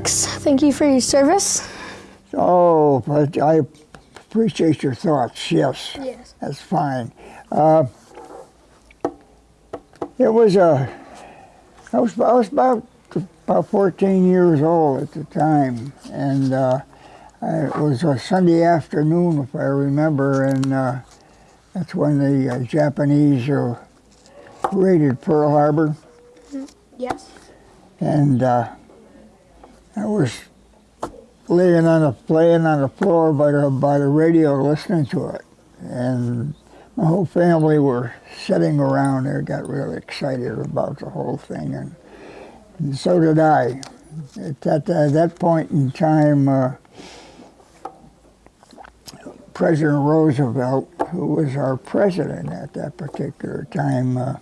Alex. Thank you for your service. Oh, but I appreciate your thoughts. Yes. Yes. That's fine. Uh, it was a. I was, I was about about 14 years old at the time, and uh, it was a Sunday afternoon, if I remember, and uh, that's when the uh, Japanese uh, raided Pearl Harbor, Yes. and uh, I was laying on the laying on the floor by the by the radio listening to it, and my whole family were sitting around there, got really excited about the whole thing, and, and so did I. At that, at that point in time, uh, President Roosevelt, who was our president at that particular time, uh,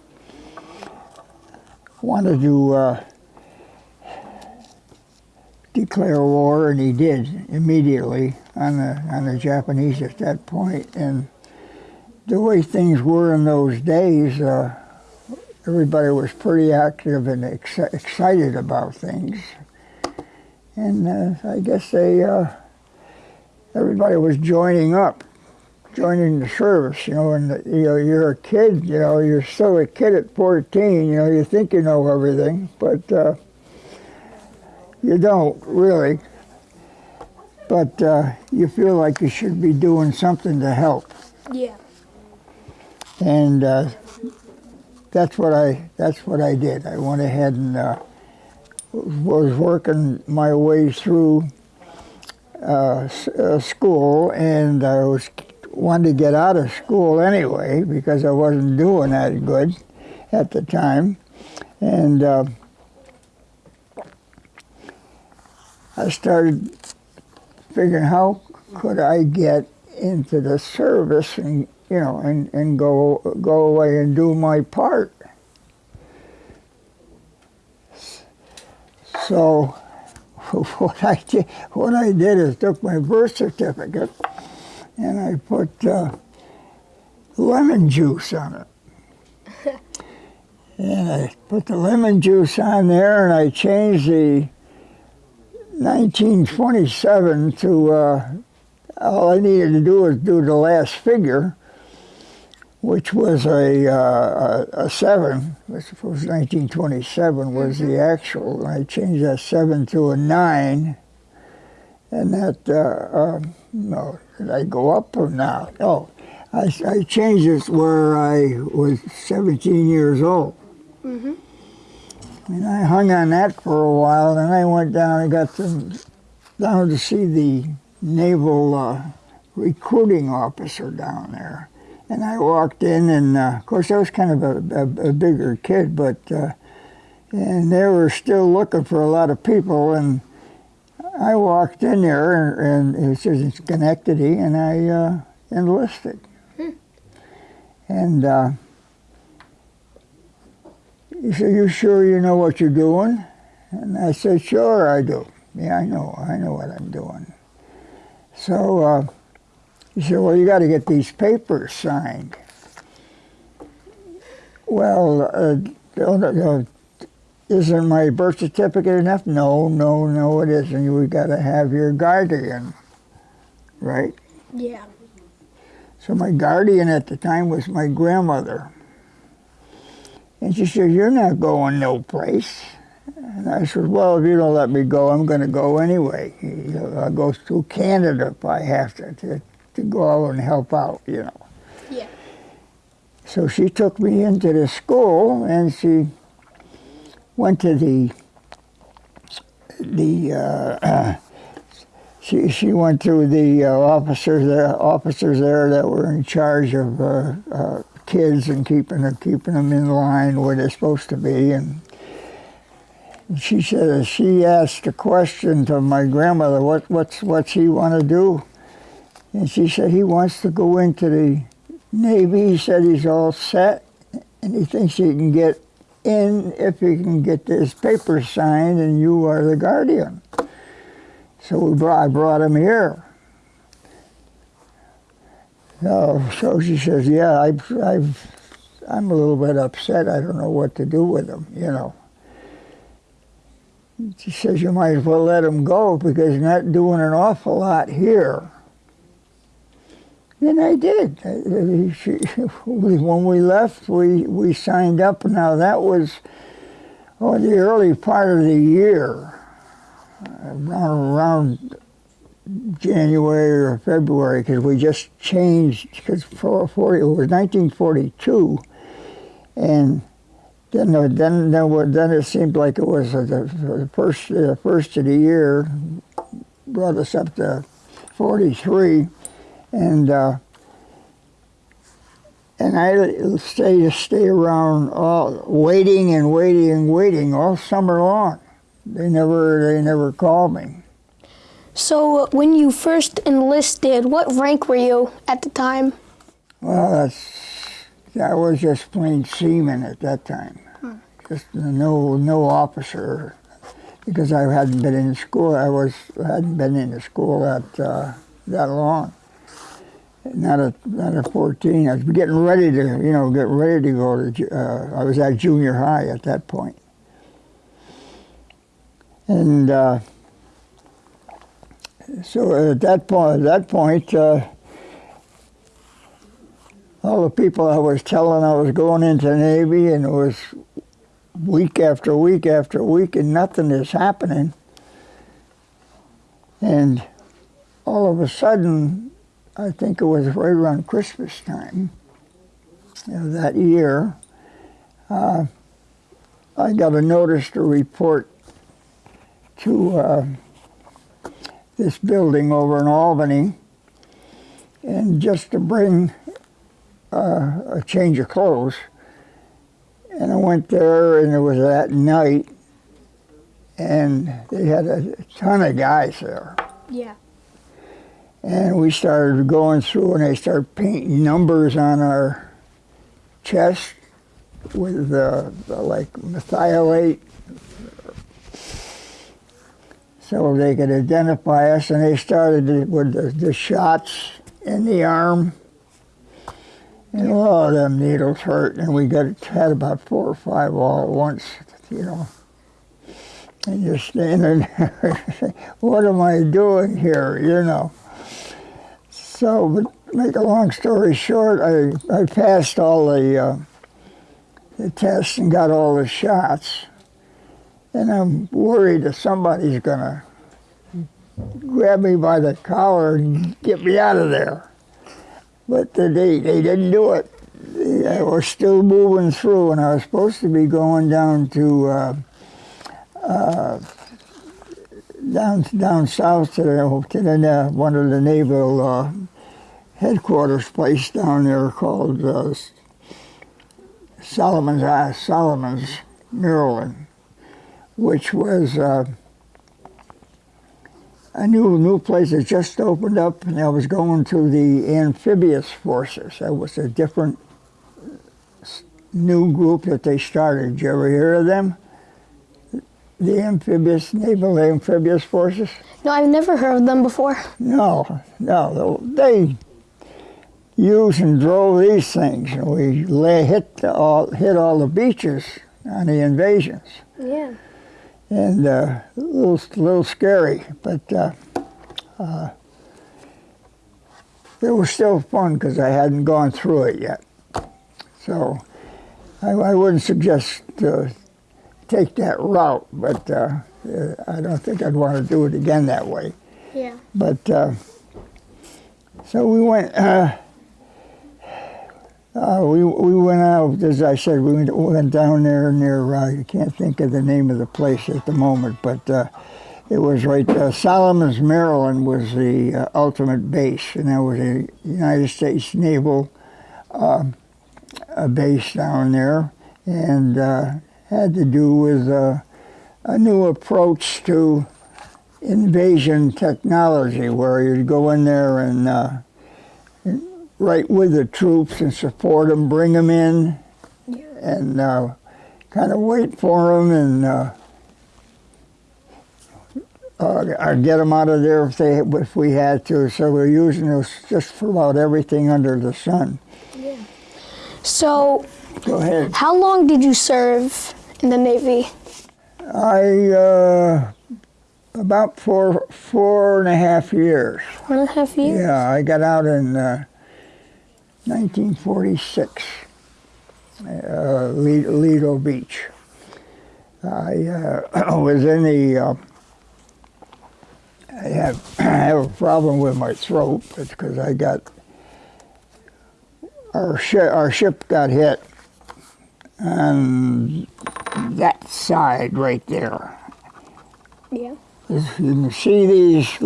wanted to uh, declare war, and he did immediately on the on the Japanese at that point. And the way things were in those days, uh, everybody was pretty active and ex excited about things. And uh, I guess they uh, everybody was joining up, joining the service. You know, and you know you're a kid. You know, you're still a kid at 14. You know, you think you know everything, but uh, you don't really. But uh, you feel like you should be doing something to help, Yeah. and uh, that's what I that's what I did. I went ahead and uh, was working my way through uh, uh, school, and I was wanted to get out of school anyway because I wasn't doing that good at the time, and uh, I started figuring how could I get into the service and you know and, and go go away and do my part. So what I did, what I did is took my birth certificate and I put uh, lemon juice on it. and I put the lemon juice on there and I changed the 1927 to, uh, all I needed to do was do the last figure, which was a, uh, a, a 7, I suppose 1927 was the actual, and I changed that 7 to a 9, and that, uh, uh, no, did I go up or not? Oh, I, I changed it where I was 17 years old. Mm-hmm. And I hung on that for a while, then I went down and got to, down to see the naval uh, recruiting officer down there. And I walked in, and uh, of course I was kind of a, a, a bigger kid, but uh, and they were still looking for a lot of people. And I walked in there, and, and it says it's Schenectady, and I uh, enlisted. And uh, he said, "You sure you know what you're doing?" And I said, "Sure, I do. Yeah, I know. I know what I'm doing." So uh, he said, "Well, you got to get these papers signed." Well, uh, isn't my birth certificate enough? No, no, no, it isn't. We've got to have your guardian, right? Yeah. So my guardian at the time was my grandmother. And she said, You're not going no place. And I said, Well, if you don't let me go, I'm going to go anyway. I'll go through Canada if I have to, to, to go out and help out, you know. Yeah. So she took me into the school and she went to the, the, uh, she, she went to the uh, officers there, officers there that were in charge of uh, uh, kids and keeping them, keeping them in line where they're supposed to be. And she said, she asked a question to my grandmother, what, what's, what's he want to do? And she said, he wants to go into the Navy. He said he's all set and he thinks he can get in if he can get this paper signed and you are the guardian. So we brought, I brought him here. So, so she says, yeah, I've, I've, I'm a little bit upset. I don't know what to do with him, you know. she says you might as well let him go because you're not doing an awful lot here. And I did. When we left, we, we signed up. Now that was oh, the early part of the year, around, around January or February, because we just changed. Because it was 1942, and then uh, then then, then it seemed like it was uh, the, the first uh, first of the year brought us up to 43, and uh, and I stay stay around all waiting and waiting and waiting all summer long. They never they never called me. So, when you first enlisted, what rank were you at the time? Well, that's that was just plain seaman at that time. Just no no officer because I hadn't been in school. I was hadn't been in the school that uh, that long. Not at not at 14. I was getting ready to you know get ready to go to. Uh, I was at junior high at that point, and uh, so at that point at that point. Uh, all the people I was telling I was going into the Navy, and it was week after week after week, and nothing is happening. And all of a sudden, I think it was right around Christmas time of that year, uh, I got a notice to report to uh, this building over in Albany, and just to bring uh, a change of clothes. And I went there, and it was that night, and they had a ton of guys there. Yeah. And we started going through, and they started painting numbers on our chest with uh, like merthiolate, so they could identify us. And they started with the, the shots in the arm. And all them needles hurt, and we got had about four or five all at once, you know. And you're standing there, what am I doing here, you know? So, but make a long story short, I, I passed all the, uh, the tests and got all the shots, and I'm worried that somebody's gonna grab me by the collar and get me out of there. But they, they didn't do it. I was still moving through, and I was supposed to be going down to uh, uh, down down south to the, to the uh, one of the naval uh, headquarters place down there called uh, Solomon's uh, Solomon's, Maryland, which was. Uh, a new new place that just opened up, and I was going to the amphibious forces. That was a different new group that they started. Did you ever hear of them? The amphibious naval amphibious forces? No, I've never heard of them before. No, no. They used and drove these things, and we lay, hit all hit all the beaches on the invasions Yeah. And uh, a little, little scary, but uh, uh, it was still fun because I hadn't gone through it yet. So I, I wouldn't suggest uh, take that route, but uh, uh, I don't think I'd want to do it again that way. Yeah. But uh, so we went. Uh, uh, we we went out, as I said, we went, we went down there near. Uh, I can't think of the name of the place at the moment, but uh, it was right. Uh, Solomon's, Maryland, was the uh, ultimate base, and that was a United States naval a base down there, and uh, had to do with uh, a new approach to invasion technology where you'd go in there and right with the troops and support them, bring them in, and uh, kind of wait for them and uh, uh, or get them out of there if they if we had to. So we're using this just for about everything under the sun. So, Go ahead. how long did you serve in the Navy? I uh, about four four and a half years. One and a half years. Yeah, I got out in uh, 1946, uh, Lido, Beach. I uh, was in the. Uh, I have I have a problem with my throat. It's because I got our ship. Our ship got hit on that side right there. Yeah. You can see these.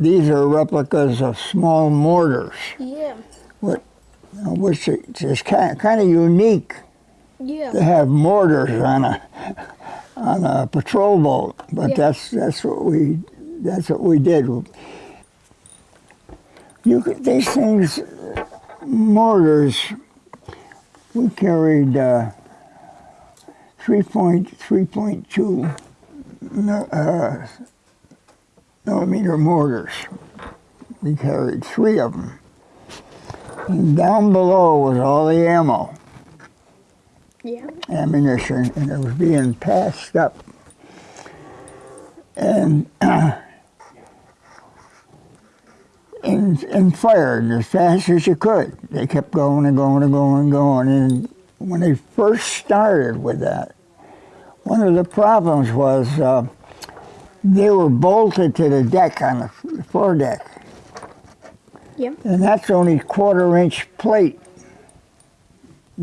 These are replicas of small mortars, Yeah. Which is kind kind of unique Yeah. to have mortars on a on a patrol boat. But Yeah. that's that's what we that's what we did. You could, these things, mortars. We carried uh, three point three point two uh, millimeter mortars. We carried three of them. And down below was all the ammo Yeah. ammunition and it was being passed up. And and, and fired as fast as you could. They kept going and going and going and going. And when they first started with that, one of the problems was uh, they were bolted to the deck on the foredeck. Yeah. And that's only quarter inch plate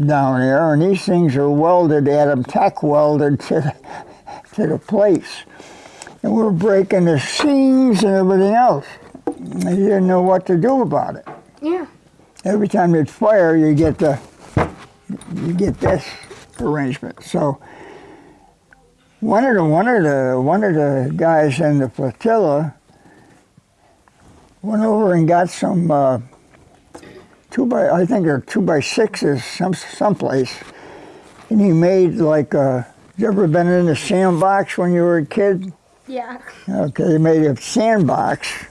down there, and these things are welded at them, tack welded to the, to the plates. And we're breaking the seams and everything else. And they didn't know what to do about it. Yeah. Every time you'd fire, you get the you get this arrangement. So one of the one of the one of the guys in the flotilla went over and got some uh, two by I think they're two by sixes some someplace, and he made like a. You ever been in a sandbox when you were a kid? Yeah. Okay, they made a sandbox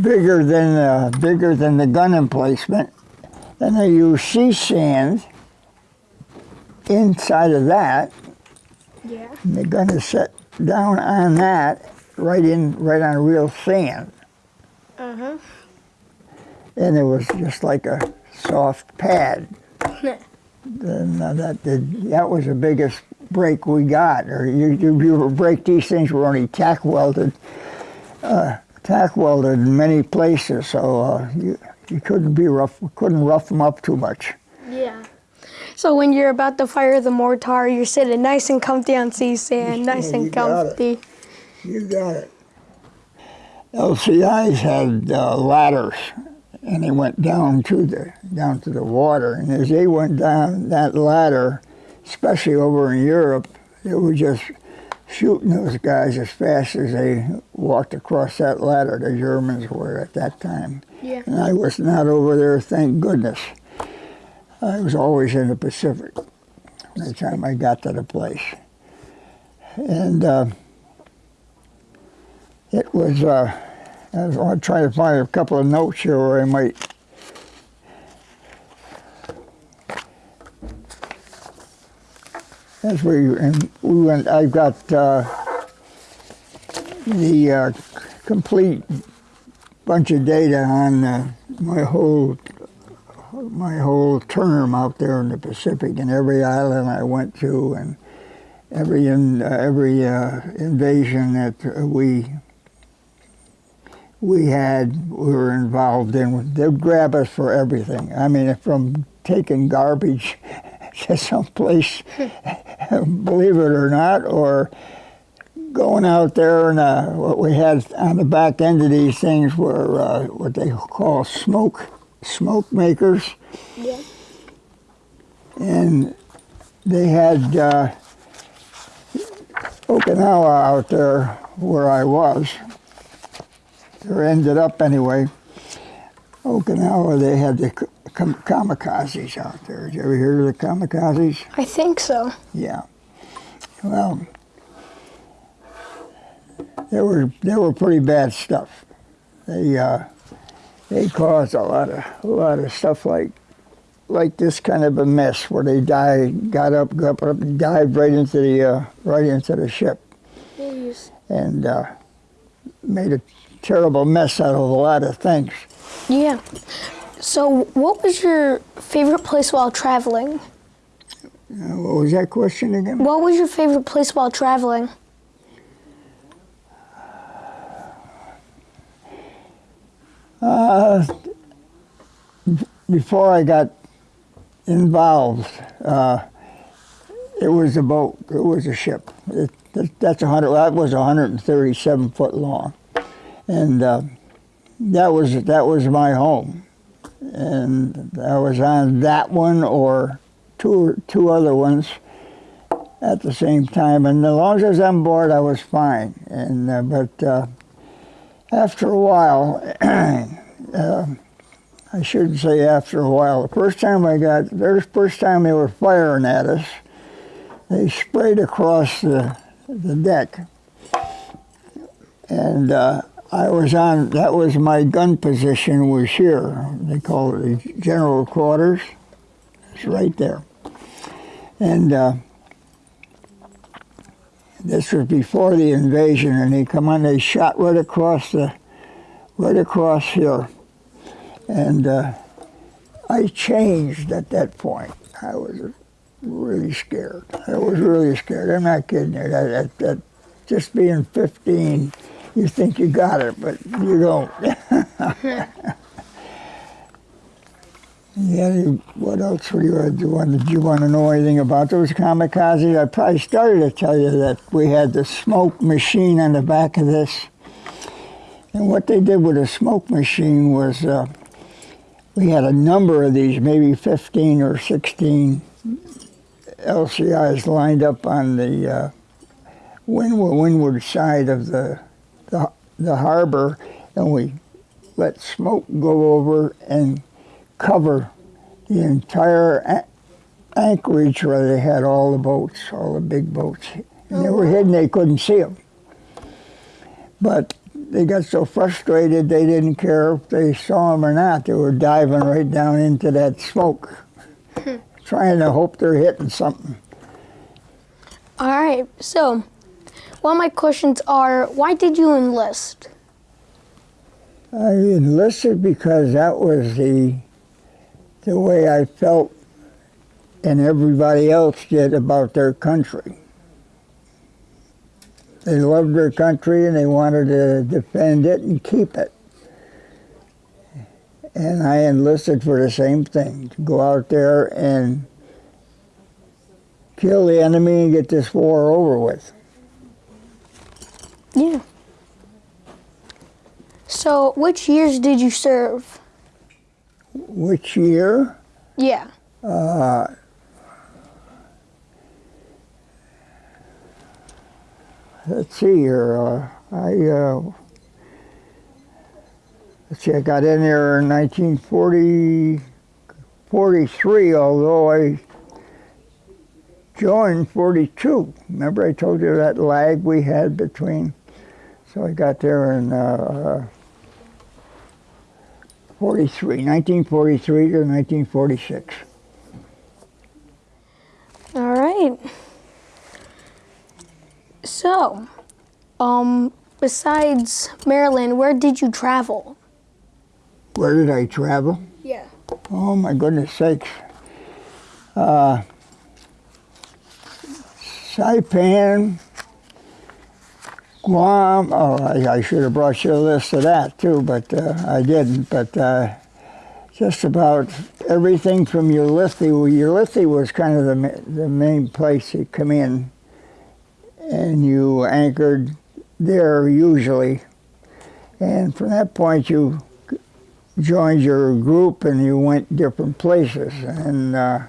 bigger than uh, bigger than the gun emplacement, and they used sea sand inside of that. Yeah. And the gun is set down on that, right in right on real sand, Uh huh. and it was just like a soft pad. Then uh, that did, that was the biggest break we got. Or you you, you would break these things were only tack welded, uh, tack welded in many places, so uh, you you couldn't be rough couldn't rough them up too much. Yeah. So when you're about to fire the mortar, you're sitting nice and comfy on sea sand, nice Yeah, you and got it. comfy. You got it. LCIs had uh, ladders, and they went down to the down to the water. And as they went down that ladder, especially over in Europe, they were just shooting those guys as fast as they walked across that ladder. The Germans were at that time, Yeah. and I was not over there. Thank goodness. I was always in the Pacific. By the time I got to the place, and. Uh, it was, uh, I was I'll to find a couple of notes here where I might. As we, and we went, I've got uh, the uh, complete bunch of data on uh, my whole my whole term out there in the Pacific and every island I went to and every in, uh, every uh, invasion that we we had we were involved in. They'd grab us for everything. I mean, from taking garbage to someplace, believe it or not, or going out there and uh, what we had on the back end of these things were uh, what they call smoke smoke makers, Yeah. and they had uh, Okinawa out there where I was or ended up anyway. Okinawa, they had the kam- kamikazes out there. Did you ever hear of the kamikazes? I think so. Yeah. Well, they were they were pretty bad stuff. They uh, they caused a lot of a lot of stuff like like this kind of a mess where they died, got up, got up, and dived right into the uh, right into the ship, and uh, made a terrible mess out of a lot of things. Yeah. So, what was your favorite place while traveling? Uh, what was that question again? What was your favorite place while traveling? Uh, before I got involved, uh, it was a boat. It was a ship. It, that, that's a hundred. That was 137 foot long, and uh, that was that was my home. And I was on that one or two two other ones at the same time. And as long as I was on board, I was fine. And uh, but uh, after a while, uh, I shouldn't say after a while. The first time I got, the first time they were firing at us, they sprayed across the, the deck. And uh, I was on, that was my gun position was here. They call it the general quarters. It's right there. And uh, this was before the invasion, and they come on, they shot right across the, right across here. And uh, I changed at that point. I was really scared. I was really scared. I'm not kidding you. That, that, that just being 15, you think you got it, but you don't. yeah, what else were you, do you want, did you want to know anything about those kamikazes? I probably started to tell you that we had the smoke machine on the back of this. And what they did with a smoke machine was uh, we had a number of these, maybe 15 or 16 LCIs lined up on the uh, windward side of the, the, the harbor, and we let smoke go over and cover the entire anchorage where they had all the boats, all the big boats. And they were hidden, they couldn't see them. But they got so frustrated they didn't care if they saw them or not. They were diving right down into that smoke, trying to hope they're hitting something. All right. So, one of my questions are why did you enlist? I enlisted because that was the the way I felt and everybody else did about their country. They loved their country and they wanted to defend it and keep it. And I enlisted for the same thing, to go out there and kill the enemy and get this war over with. Yeah. So, which years did you serve? Which year? Yeah. Uh, let's see here. Uh, I uh, let's see. I got in there in 1940, 43. Although I joined 42. Remember, I told you that lag we had between. So I got there in uh, 43, 1943 to 1946. All right. So, um, besides Maryland, where did you travel? Where did I travel? Yeah. Oh my goodness sakes. Uh, Saipan, Guam. Oh, I, I should have brought you a list of that too, but uh, I didn't. But uh, just about everything from Ulithi. Ulithi was kind of the, the main place you come in, and you anchored there usually. And from that point, you joined your group and you went different places. And uh,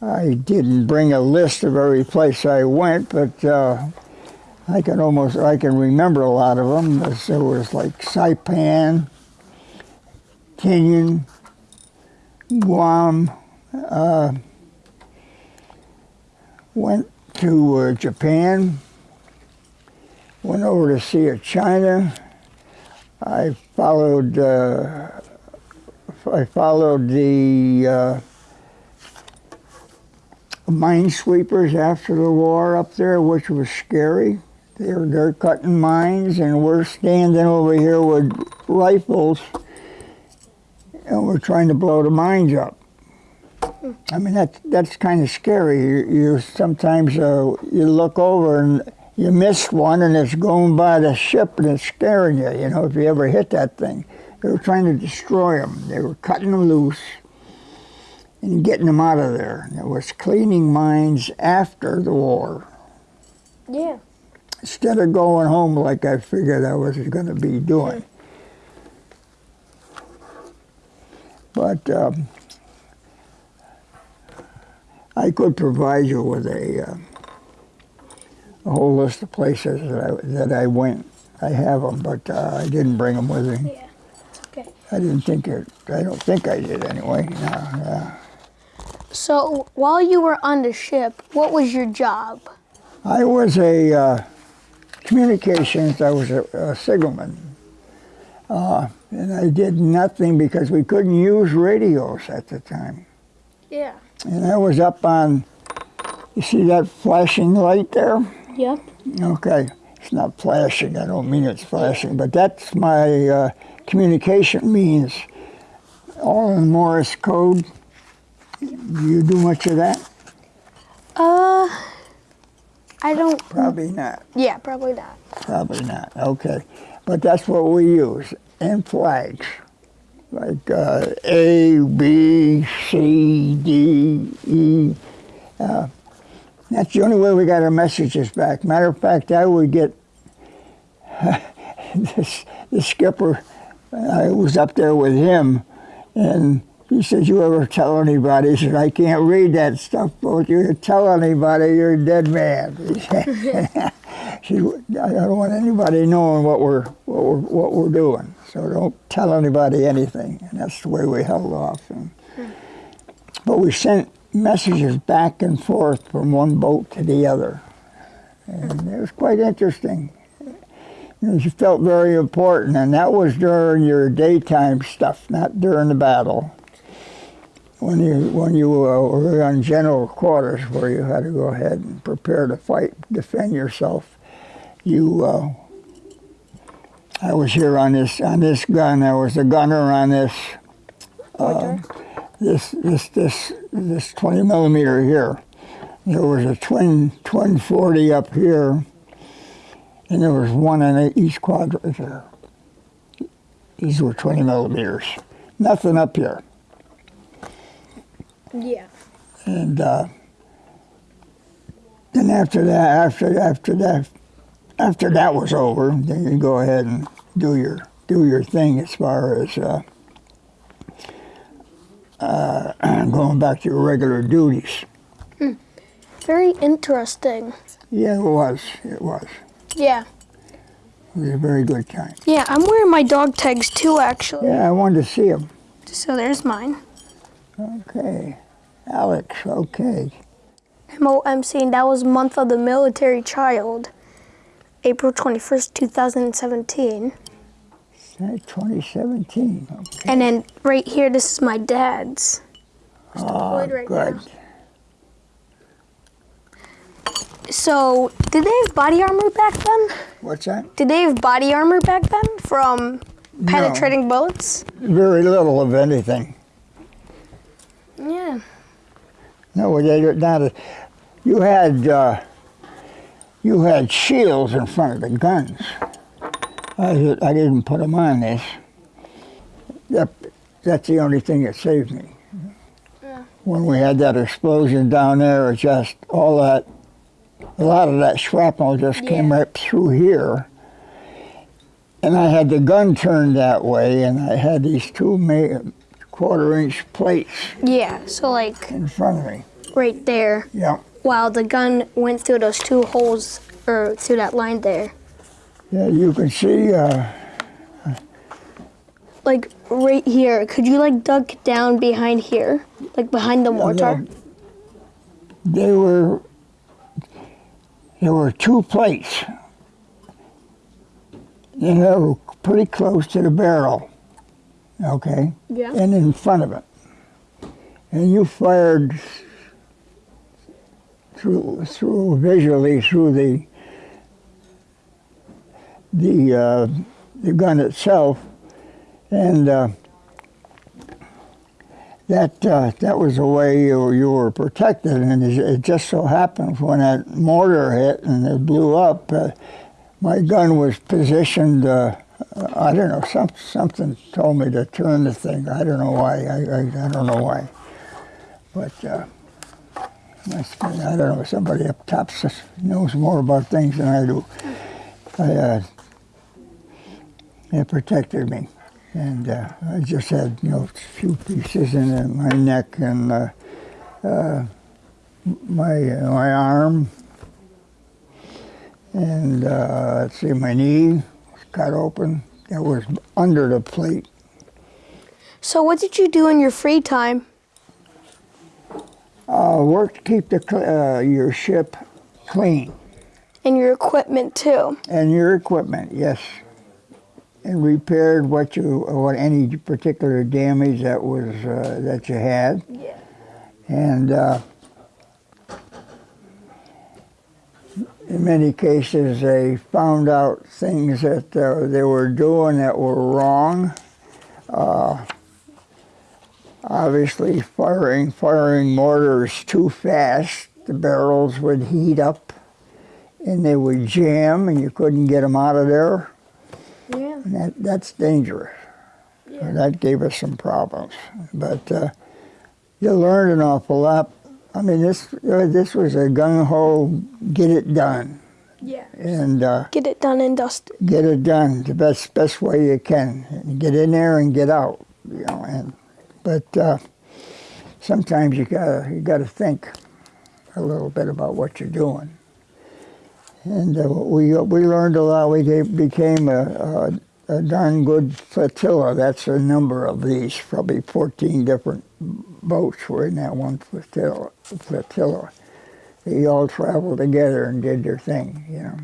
I didn't bring a list of every place I went, but uh, I can almost I can remember a lot of them. There was like Saipan, Tinian, Guam. Uh, went to uh, Japan. Went over to see a China. I followed uh, I followed the uh, minesweepers after the war up there, which was scary. They're they're cutting mines, and we're standing over here with rifles, and we're trying to blow the mines up. I mean that that's kind of scary. You, you sometimes uh, you look over and you miss one, and it's going by the ship, and it's scaring you. You know if you ever hit that thing. They were trying to destroy them. They were cutting them loose and getting them out of there. It was cleaning mines after the war Yeah. Instead of going home like I figured I was going to be doing. But um, I could provide you with a, uh, a whole list of places that I, that I went. I have them, but uh, I didn't bring them with me. Yeah. Okay. I didn't think it. I don't think I did anyway. No, yeah. So while you were on the ship, what was your job? I was a uh, communications. I was a, a signalman, uh, and I did nothing because we couldn't use radios at the time. Yeah. And I was up on. You see that flashing light there? Yep. Okay, it's not flashing. I don't mean it's flashing, but that's my uh, communication means. All in Morse code. Do you do much of that? Uh, I don't. Probably not. Yeah, probably not. Probably not. Okay, but that's what we use and flags like uh, A, B, C, D, E. Uh, that's the only way we got our messages back. Matter of fact, I would get this, the skipper. I was up there with him, and he said, "You ever tell anybody?" He said, "I can't read that stuff, but if you tell anybody, you're a dead man." She, I don't want anybody knowing what we're what we're what we're doing. So don't tell anybody anything. And that's the way we held off. And, but we sent messages back and forth from one boat to the other, and it was quite interesting. It felt very important, and that was during your daytime stuff, not during the battle. When you when you uh, were on general quarters, where you had to go ahead and prepare to fight, defend yourself, you. Uh, I was here on this on this gun. I was a gunner on this. Uh, this this this this 20 millimeter here. There was a twin twin 40 up here, and there was one in each quadrant there. These were 20 millimeters. Nothing up here. Yeah. And uh, then after that, after after that, after that was over, then you go ahead and do your do your thing as far as uh, uh, going back to your regular duties. Very interesting. Yeah, it was. It was. Yeah. It was a very good time. Yeah, I'm wearing my dog tags too, actually. Yeah, I wanted to see them. So there's mine. Okay, Alex. Okay. And that was month of the military child, April 21st, 2017. 2017. Okay. And then right here, this is my dad's. Oh, ah, deployed right good. now. So, did they have body armor back then? What's that? Did they have body armor back then from penetrating bullets? Very little of anything. Yeah. No, they did not. You had uh, you had shields in front of the guns. I, I didn't put them on this. That, that's the only thing that saved me. Yeah. When we had that explosion down there, it just all that, a lot of that shrapnel just came right through here. And I had the gun turned that way, and I had these two ma- quarter-inch plates Yeah, so like in front of me. right there, Yeah. while the gun went through those two holes, or through that line there. Yeah, you can see. Uh, Like right here, could you like duck down behind here? Like behind the mortar? they were. There were two plates, and they were pretty close to the barrel. Okay, Yeah. and in front of it. And you fired through through visually through the the uh, the gun itself, and uh, that uh, that was the way you, you were protected. And it, it just so happened when that mortar hit and it blew up, uh, my gun was positioned. Uh, I don't know. Some, something told me to turn the thing. I don't know why. I, I, I don't know why. But uh, I don't know. Somebody up top knows more about things than I do. I, uh, it protected me, and uh, I just had you know a few pieces in my neck and uh, uh, my uh, my arm, and uh, let's see, my knee was cut open. That was under the plate. So what did you do in your free time? Uh, work to keep the uh, your ship clean And your equipment too. and your equipment, yes, and repaired what you what any particular damage that was uh, that you had, Yeah. and in many cases they found out things that uh, they were doing that were wrong. Uh, obviously, firing firing mortars too fast, the barrels would heat up and they would jam, and you couldn't get them out of there. Yeah. And that, that's dangerous. Yeah. That gave us some problems. But uh, you learned an awful lot. I mean, this uh, this was a gung ho, get it done, Yeah. and uh, Get it done and dusted. get it done the best best way you can. And get in there and get out. You know, and but uh, sometimes you gotta you gotta think a little bit about what you're doing. And uh, we we learned a lot. We gave, became a, a a darn good flotilla. That's a number of these. Probably 14 different boats were in that one flotilla. flotilla. They all traveled together and did their thing, you know.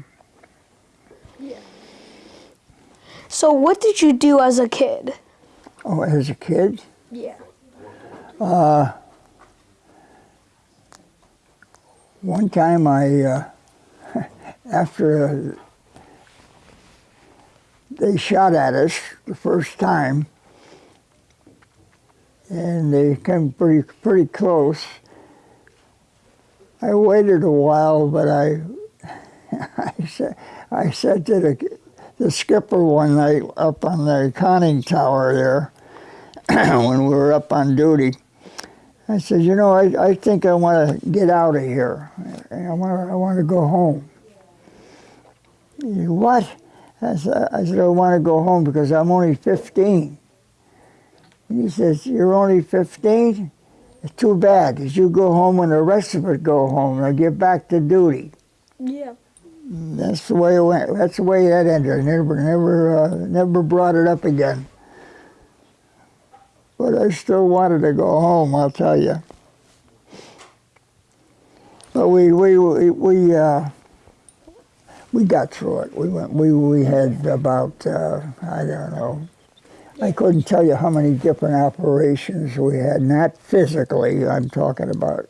So what did you do as a kid? Oh, as a kid, Yeah. Uh, one time I, uh, after uh, they shot at us the first time, and they came pretty pretty close. I waited a while, but I, I said, I said to the, the skipper one night up on the conning tower there, when we were up on duty, I said, you know, I, I think I want to get out of here. I want I want to go home. Said, what? I said, I said, I want to go home because I'm only 15. And he says, you're only 15? It's too bad, because you go home when the rest of us go home and I get back to duty. Yeah. That's the way it went. That's the way that ended. I never, never, uh, never brought it up again. But I still wanted to go home. I'll tell you. But we, we, we, we, uh, we got through it. We went. We, we had about, uh, I don't know. I couldn't tell you how many different operations we had. Not physically. I'm talking about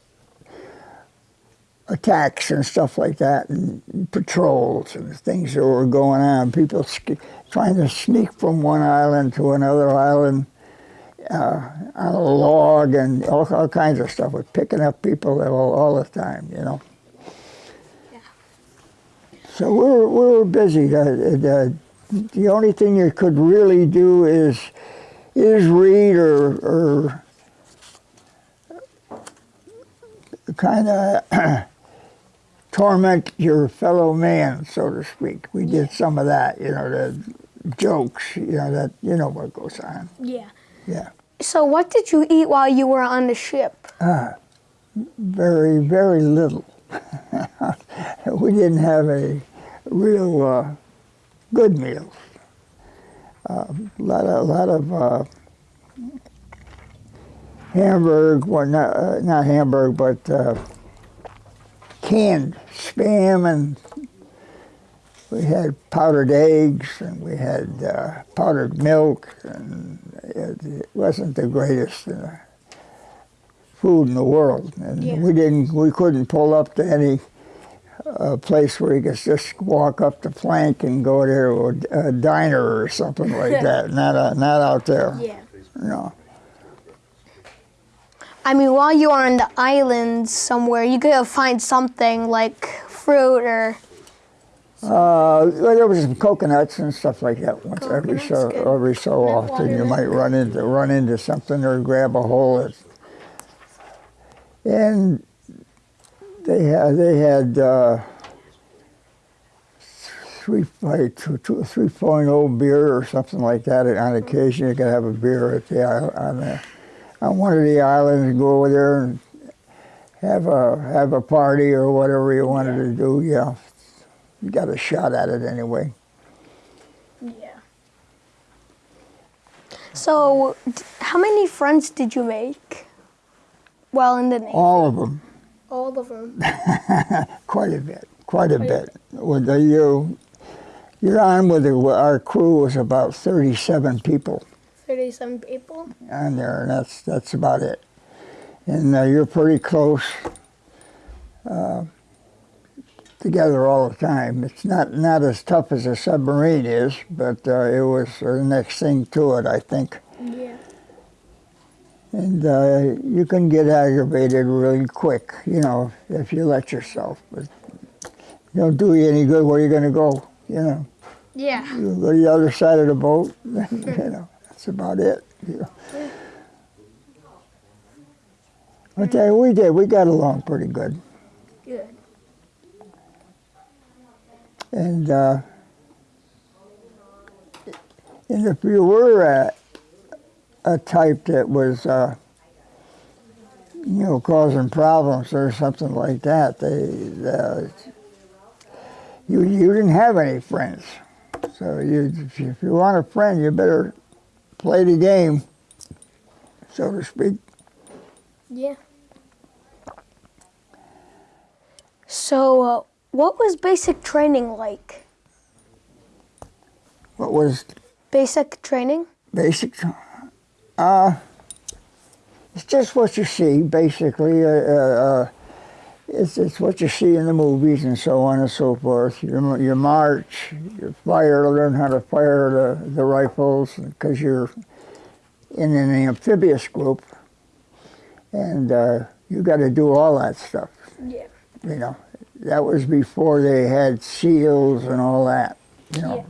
attacks and stuff like that, and patrols and things that were going on. People trying to sneak from one island to another island uh, on a log, and all, all kinds of stuff. We're picking up people all, all the time, you know. So we were, we were busy. The, the, the only thing you could really do is is read or, or kind of torment your fellow man, so to speak. We did some of that, you know, the jokes, you know, that you know what goes on. Yeah. Yeah. So what did you eat while you were on the ship? Ah, very, very little. we didn't have a real uh, good meals. A lot of, lot of uh, Hamburg, well, not, uh, not Hamburg, but uh, canned spam and we had powdered eggs and we had uh, powdered milk, and it, it wasn't the greatest food in the world. And Yeah. we didn't, we couldn't pull up to any uh, place where you could just walk up the plank and go to a, a diner or something like that. Not uh, not out there. Yeah. No. I mean, while you are on the island somewhere, you could find something like fruit or. Uh, well, there was some coconuts and stuff like that. Once every so good. every so often, you might run into run into something or grab a hole. That, and they had they had uh, three like two, two, 3.0 beer or something like that. And On occasion, you could have a beer at the on the, on one of the islands and go over there and have a have a party or whatever you wanted to do. Yeah, you got a shot at it anyway. Yeah. So, how many friends did you make while in the Navy? All of them, All of them. quite a bit, quite a bit. With the you, you're on with the, our crew was about 37 people 37 people. on there, and that's that's about it. And uh, you're pretty close uh, together all the time. It's not not as tough as a submarine is, but uh, it was the next thing to it, I think. And uh, you can get aggravated really quick, you know, if you let yourself. But it don't do you any good. Where you going to go? You know, Yeah. you go to the other side of the boat. you know, that's about it. You know. Tell you, we did. We got along pretty good. Good. And uh, and if you were a, a type that was, uh, you know, causing problems or something like that, they, uh, you you didn't have any friends. So you, if you want a friend, you better play the game, so to speak. Yeah. So, uh, what was basic training like? What was Basic training? basic? Uh, it's just what you see, basically. Uh, uh, uh, it's, it's what you see in the movies and so on and so forth. You, you march, you fire, learn how to fire the, the rifles because you're in an amphibious group, and uh, you got to do all that stuff. Yeah. You know, that was before they had SEALs and all that. You know,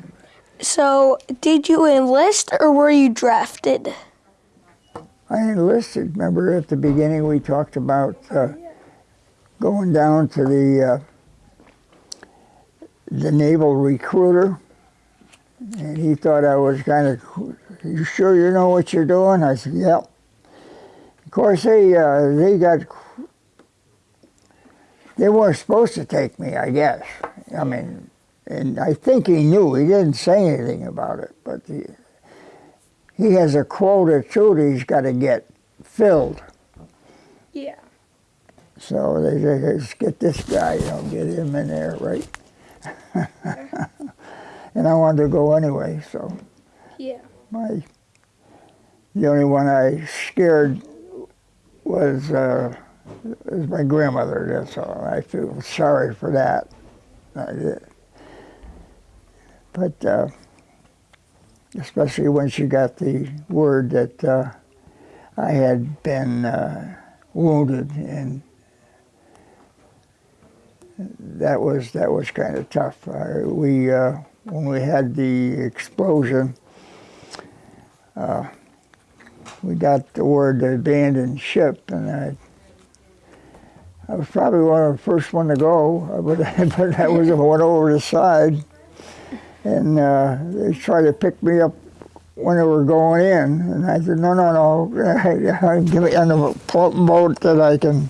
So, did you enlist or were you drafted? I enlisted. Remember at the beginning we talked about uh, going down to the uh, the naval recruiter, and he thought I was kind of. You sure you know what you're doing? I said, "Yep." Of course, they uh, they got. They weren't supposed to take me, I guess. I mean, and I think he knew. He didn't say anything about it, but he has a quota too that he's got to get filled. Yeah. So they say, let's get this guy, you know, get him in there, right? and I wanted to go anyway, so Yeah. my the only one I scared was uh, was my grandmother. That's all. I feel sorry for that. I did. But uh, especially when she got the word that uh, I had been uh, wounded, and that was that was kind of tough. Uh, we uh, when we had the explosion uh, we got the word to abandon ship, and I, I was probably one of the first one to go, but, but I was the one over the side, and uh, they tried to pick me up when they were going in, and I said, no, no, no, give me floating boat that I can,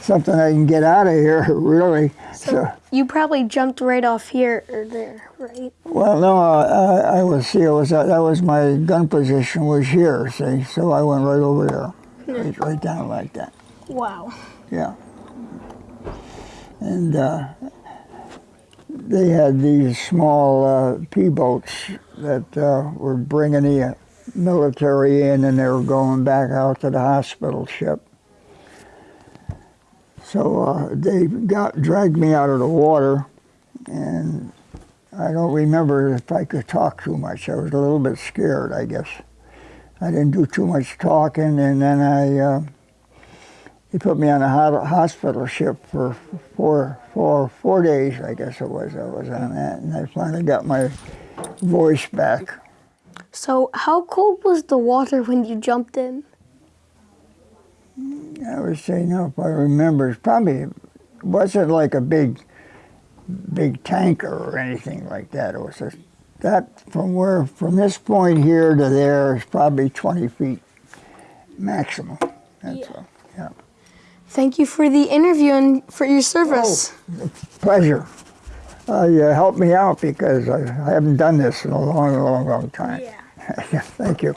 something I can get out of here, really. So, You probably jumped right off here or there, right? well, no, I, I was here. Was that, that was my gun position was here. See, so I went right over there, right, right down like that. Wow. Yeah. And uh, they had these small uh, P boats that uh, were bringing the military in, and they were going back out to the hospital ship. So uh, they got dragged me out of the water, and I don't remember if I could talk too much. I was a little bit scared, I guess. I didn't do too much talking, and then I uh, put me on a hospital ship for four, four, four days, I guess it was. I was on that, and I finally got my voice back. So, how cold was the water when you jumped in? Mm, I would say, no, if I remember, it's probably wasn't like a big, big tanker or anything like that. It was just that from where, from this point here to there is probably 20 feet maximum. That's Yeah. all. Yeah. Thank you for the interview and for your service. Pleasure. Uh, you helped me out because I, I haven't done this in a long, long, long time. Yeah. Thank you.